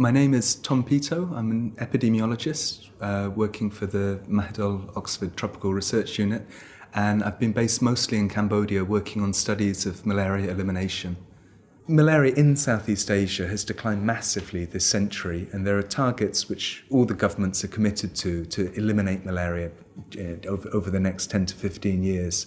My name is Tom Peto. I'm an epidemiologist uh, working for the Mahidol Oxford Tropical Research Unit and I've been based mostly in Cambodia working on studies of malaria elimination. Malaria in Southeast Asia has declined massively this century and there are targets which all the governments are committed to to eliminate malaria uh, over, over the next 10 to 15 years.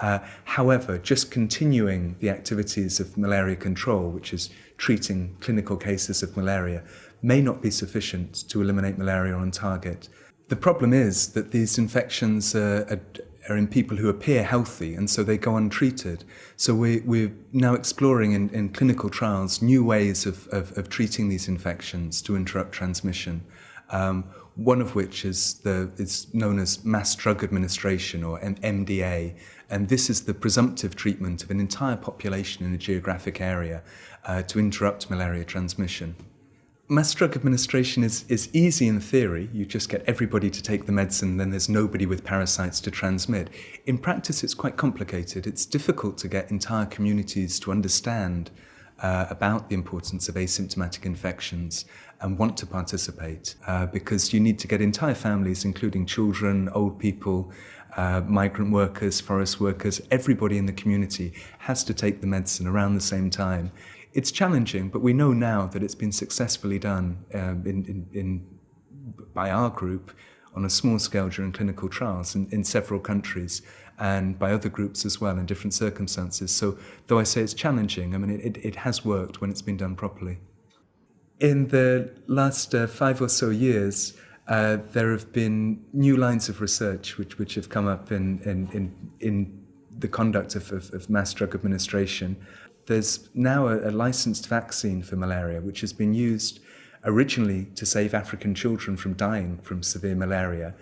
Uh, however, just continuing the activities of malaria control, which is treating clinical cases of malaria, may not be sufficient to eliminate malaria on target. The problem is that these infections are, are, are in people who appear healthy and so they go untreated. So we, we're now exploring in, in clinical trials new ways of, of, of treating these infections to interrupt transmission. Um, one of which is, the, is known as mass drug administration or MDA, and this is the presumptive treatment of an entire population in a geographic area uh, to interrupt malaria transmission. Mass drug administration is, is easy in theory. You just get everybody to take the medicine, then there's nobody with parasites to transmit. In practice, it's quite complicated. It's difficult to get entire communities to understand uh, about the importance of asymptomatic infections and want to participate uh, because you need to get entire families, including children, old people, uh, migrant workers, forest workers, everybody in the community has to take the medicine around the same time. It's challenging, but we know now that it's been successfully done um, in, in, in, by our group on a small scale during clinical trials in, in several countries and by other groups as well in different circumstances. So though I say it's challenging, I mean, it, it has worked when it's been done properly. In the last uh, five or so years, uh, there have been new lines of research which, which have come up in, in, in, in the conduct of, of, of mass drug administration. There's now a, a licensed vaccine for malaria, which has been used originally to save African children from dying from severe malaria.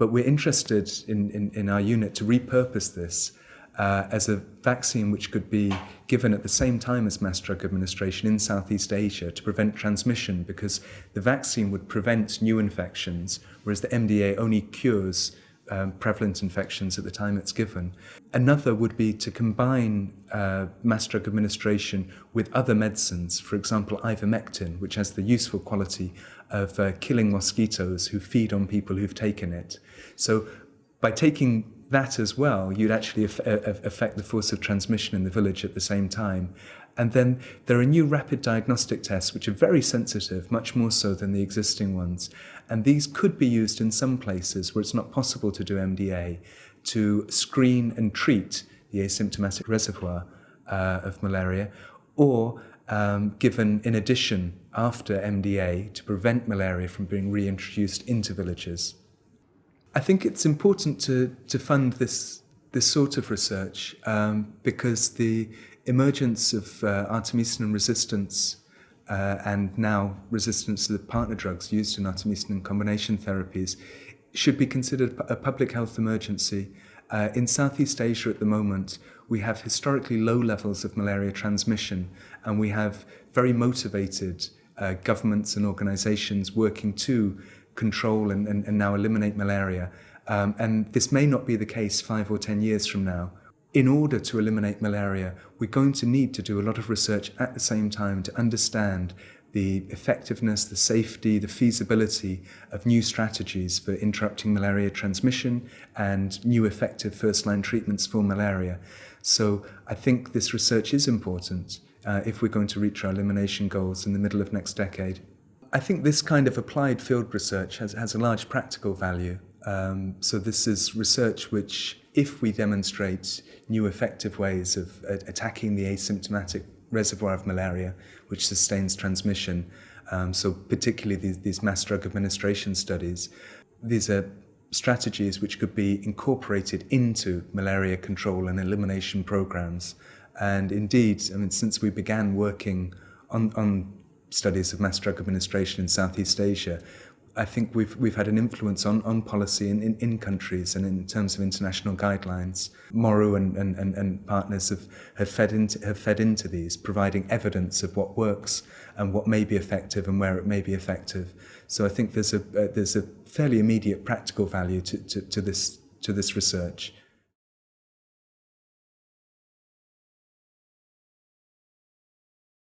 But we're interested in, in, in our unit to repurpose this uh, as a vaccine which could be given at the same time as mass drug administration in Southeast Asia to prevent transmission because the vaccine would prevent new infections, whereas the MDA only cures um, prevalent infections at the time it's given. Another would be to combine uh, mass drug administration with other medicines, for example, ivermectin, which has the useful quality of uh, killing mosquitoes who feed on people who've taken it. So by taking that as well, you'd actually affect the force of transmission in the village at the same time. And then there are new rapid diagnostic tests which are very sensitive, much more so than the existing ones. And these could be used in some places where it's not possible to do MDA to screen and treat the asymptomatic reservoir uh, of malaria, or um, given in addition after MDA to prevent malaria from being reintroduced into villages. I think it's important to, to fund this, this sort of research um, because the emergence of uh, artemisinin resistance uh, and now resistance to the partner drugs used in artemisinin combination therapies should be considered a public health emergency. Uh, in Southeast Asia at the moment, we have historically low levels of malaria transmission and we have very motivated uh, governments and organizations working to control and, and, and now eliminate malaria. Um, and this may not be the case five or 10 years from now. In order to eliminate malaria, we're going to need to do a lot of research at the same time to understand the effectiveness, the safety, the feasibility of new strategies for interrupting malaria transmission and new effective first-line treatments for malaria. So I think this research is important uh, if we're going to reach our elimination goals in the middle of next decade. I think this kind of applied field research has, has a large practical value. Um, so this is research which, if we demonstrate new effective ways of uh, attacking the asymptomatic reservoir of malaria, which sustains transmission, um, so particularly these, these mass drug administration studies, these are strategies which could be incorporated into malaria control and elimination programs. And indeed, I mean, since we began working on, on studies of mass drug administration in Southeast Asia, I think we've we've had an influence on, on policy in, in, in countries and in terms of international guidelines. Moru and, and, and, and partners have, have fed into have fed into these, providing evidence of what works and what may be effective and where it may be effective. So I think there's a uh, there's a fairly immediate practical value to, to, to this to this research.